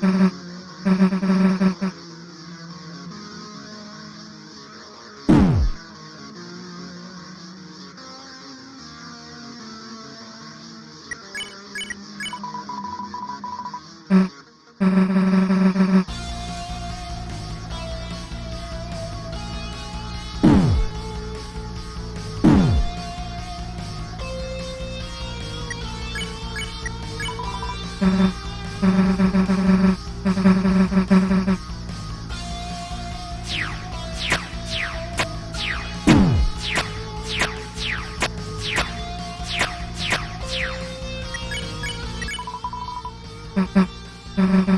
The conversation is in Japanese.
Mm-hmm. Mm-hmm.